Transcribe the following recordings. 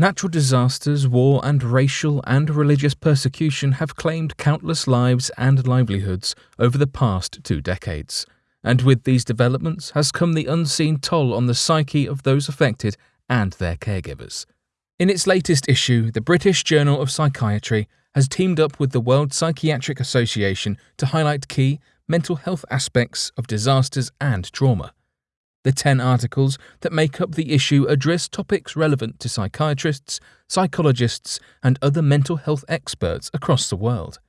Natural disasters, war, and racial and religious persecution have claimed countless lives and livelihoods over the past two decades. And with these developments has come the unseen toll on the psyche of those affected and their caregivers. In its latest issue, the British Journal of Psychiatry has teamed up with the World Psychiatric Association to highlight key mental health aspects of disasters and trauma. The 10 articles that make up the issue address topics relevant to psychiatrists, psychologists, and other mental health experts across the world.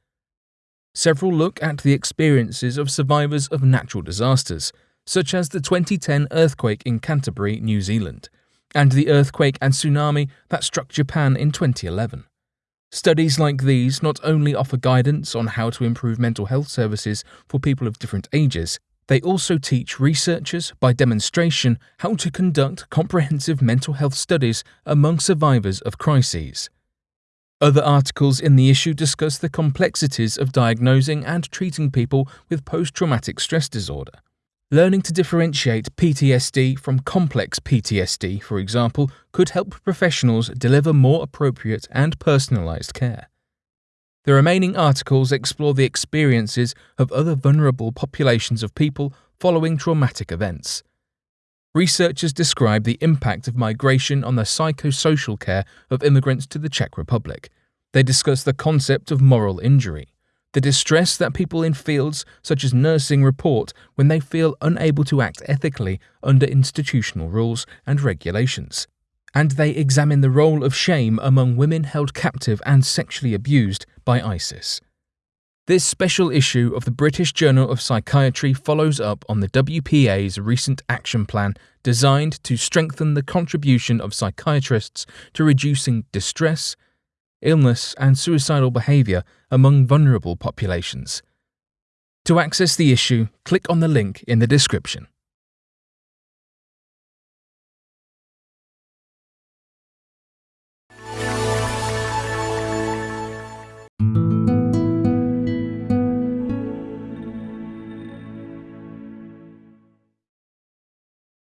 Several look at the experiences of survivors of natural disasters, such as the 2010 earthquake in Canterbury, New Zealand, and the earthquake and tsunami that struck Japan in 2011. Studies like these not only offer guidance on how to improve mental health services for people of different ages, they also teach researchers, by demonstration, how to conduct comprehensive mental health studies among survivors of crises. Other articles in the issue discuss the complexities of diagnosing and treating people with post traumatic stress disorder. Learning to differentiate PTSD from complex PTSD, for example, could help professionals deliver more appropriate and personalized care. The remaining articles explore the experiences of other vulnerable populations of people following traumatic events. Researchers describe the impact of migration on the psychosocial care of immigrants to the Czech Republic. They discuss the concept of moral injury, the distress that people in fields such as nursing report when they feel unable to act ethically under institutional rules and regulations and they examine the role of shame among women held captive and sexually abused by ISIS. This special issue of the British Journal of Psychiatry follows up on the WPA's recent action plan designed to strengthen the contribution of psychiatrists to reducing distress, illness, and suicidal behaviour among vulnerable populations. To access the issue, click on the link in the description.